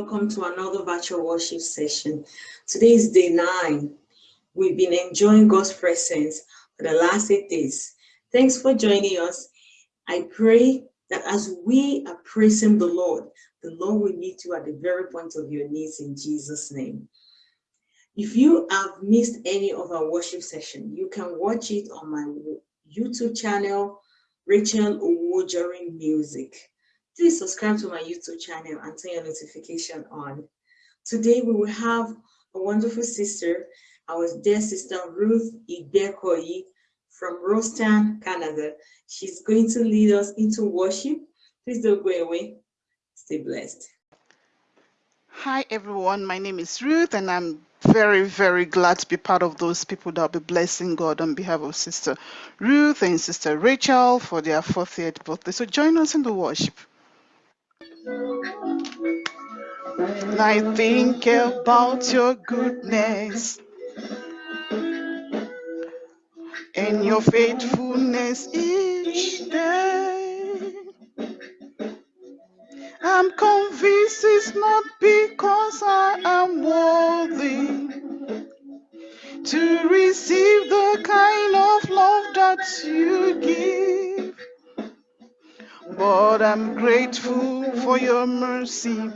Welcome to another virtual worship session. Today is day nine. We've been enjoying God's presence for the last eight days. Thanks for joining us. I pray that as we are praising the Lord, the Lord will meet you at the very point of your needs in Jesus' name. If you have missed any of our worship session, you can watch it on my YouTube channel, Rachel Owojori Music. Please subscribe to my YouTube channel and turn your notification on. Today we will have a wonderful sister, our dear sister Ruth Ibekoyi from Rostown, Canada. She's going to lead us into worship. Please don't go away. Stay blessed. Hi everyone, my name is Ruth and I'm very, very glad to be part of those people that will be blessing God on behalf of Sister Ruth and Sister Rachel for their 40th birthday. So join us in the worship. And I think about your goodness and your faithfulness each day. I'm convinced it's not because I am worthy to receive the kind of love that you give. But I'm grateful for your mercy.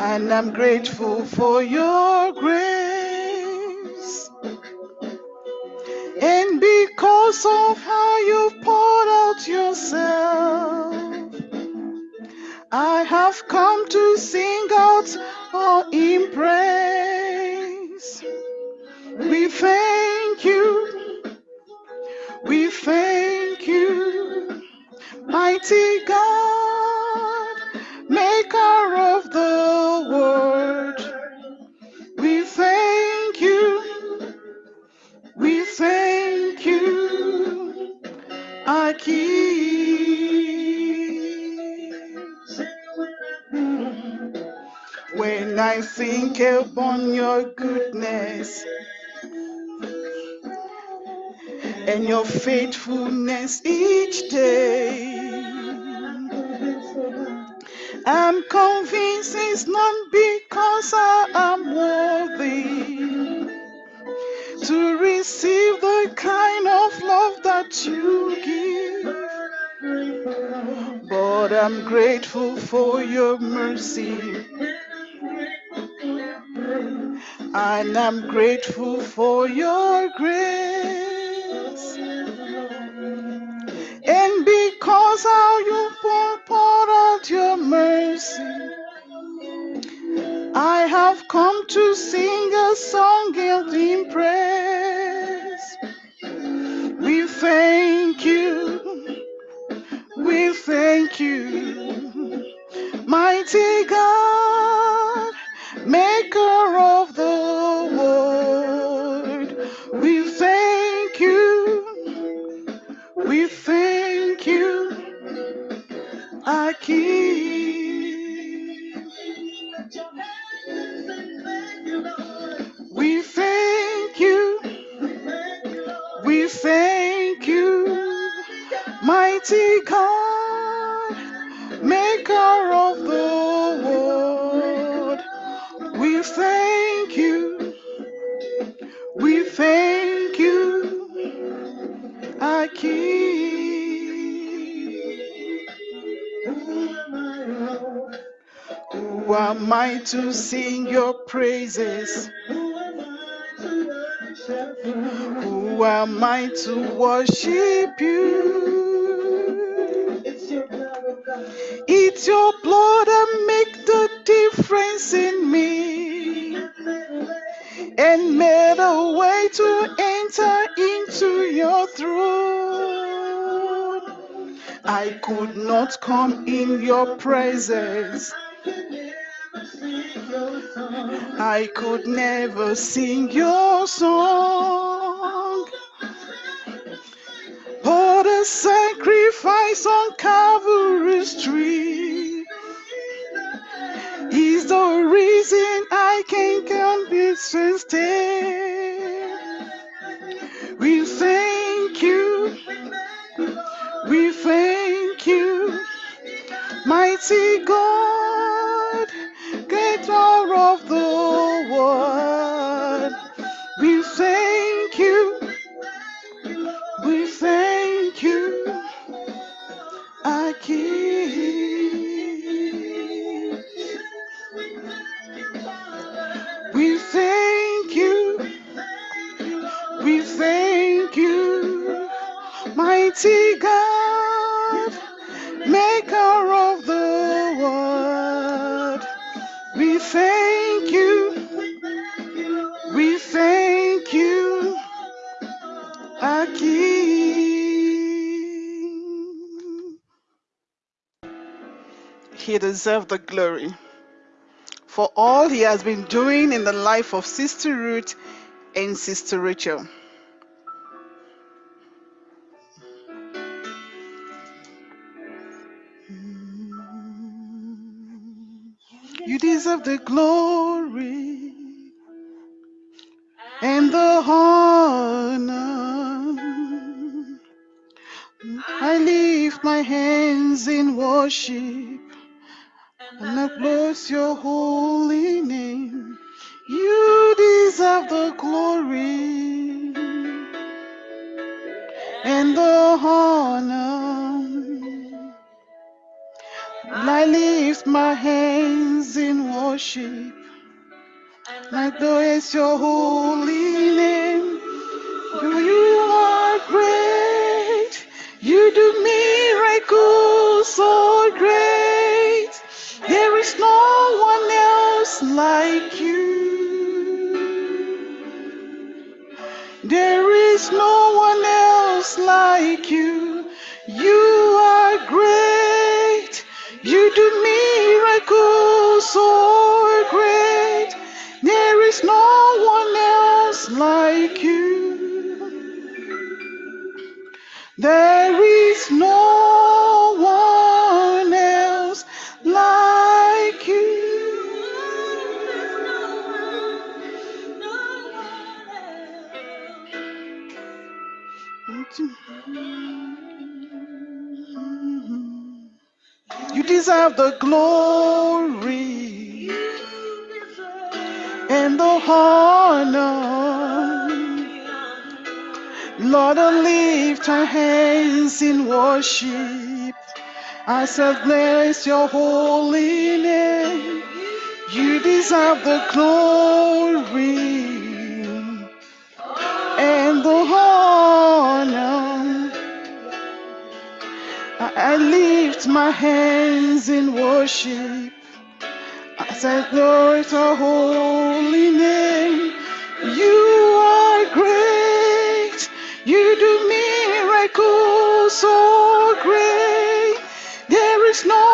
And I'm grateful for your grace. And because of how you've poured out yourself, I have come to sing out all in praise. We thank you. We thank mighty God, maker of the world. We thank you. We thank you, our King. When I think upon your goodness and your faithfulness each day, I'm convinced it's not because I am worthy to receive the kind of love that you give. But I'm grateful for your mercy. And I'm grateful for your grace. To sing King. Who am I to sing your praises? Who am I to worship you? It's your blood that make the difference in me and made a way to enter into your throne. I could not come in your presence. I could never sing your song. But a sacrifice on Calvary's tree is the reason I can come this stay. mighty God, creator of the world. We thank you, we thank you, our King. We thank you, we thank you, mighty God. He deserves the glory for all he has been doing in the life of Sister Ruth and Sister Rachel. You deserve the glory and the honor. I lift my hands in worship and I bless your holy name. You deserve the glory and the honor. I lift my hands in worship I bless your holy name. You are great. You do miracles like you. There is no one else like you. You are great. You do miracles so great. There is no one else like you. There is no deserve the glory and the honor. Lord, I lift our hands in worship. I shall bless your holy name. You deserve the glory and the honor. I I lift my hands in worship. I say glory to holy name. You are great. You do miracles so great. There is no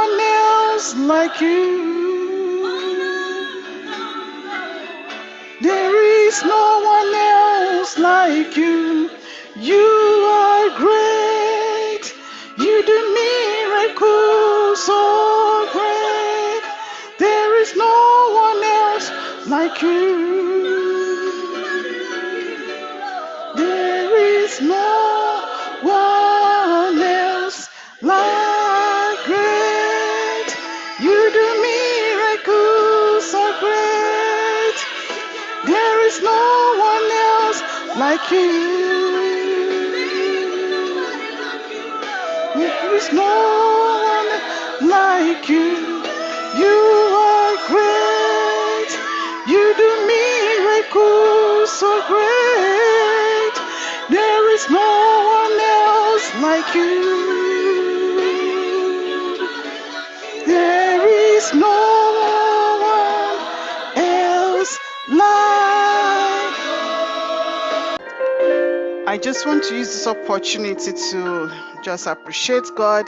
one else like you. There is no one else like you. You are great. You do miracles so great. There is no one else like you. There is no one else like great. You do miracles so great. There is no one else like you. Like you. There is no one else like. I just want to use this opportunity to just appreciate God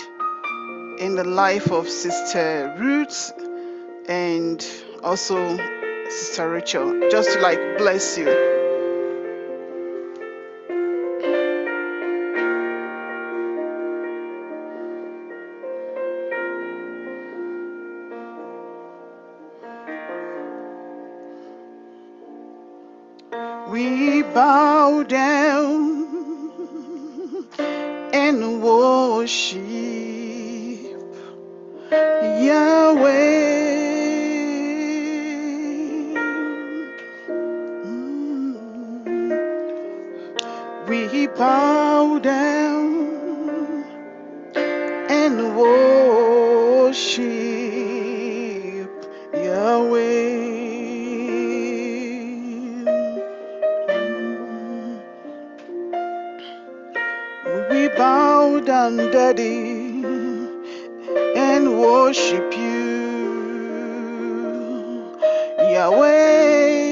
in the life of Sister Ruth and also Sister Rachel, just to like bless you. We bow down and worship Yahweh. We bow down and worship down, Daddy, and worship you, Yahweh.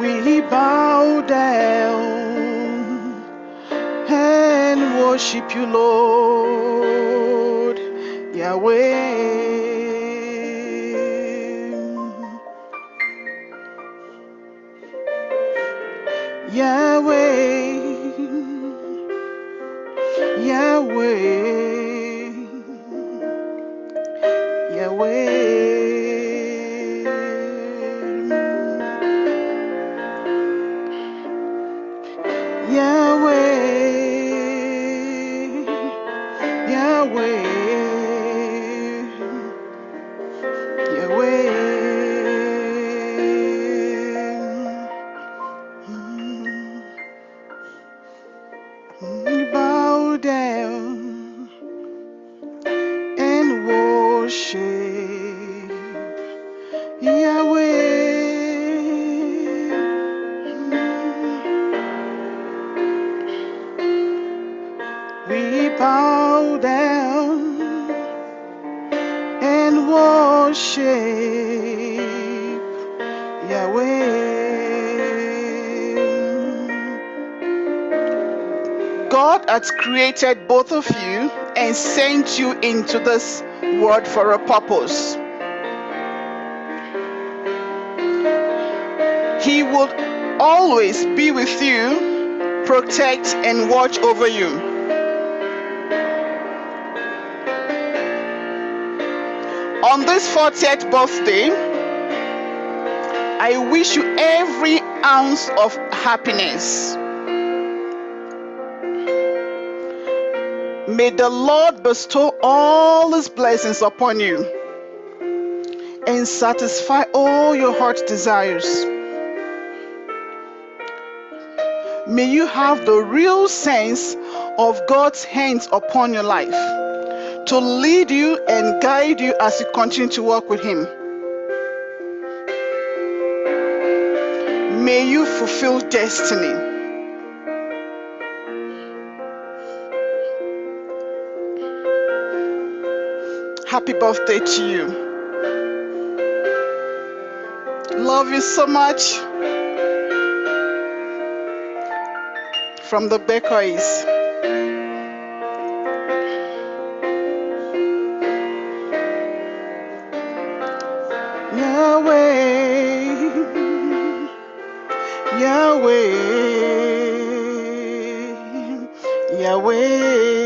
We bow down and worship you, Lord. Yahweh, Yahweh, Yahweh, worship Yahweh. We bow down and worship Yahweh. God has created both of you and sent you into this world for a purpose. He will always be with you, protect and watch over you. On this 40th birthday, I wish you every ounce of happiness. May the Lord bestow all his blessings upon you and satisfy all your heart's desires. May you have the real sense of God's hands upon your life to lead you and guide you as you continue to walk with Him. May you fulfill destiny. Happy birthday to you. Love you so much. From the Bakeries. Yahweh, Yahweh, Yahweh.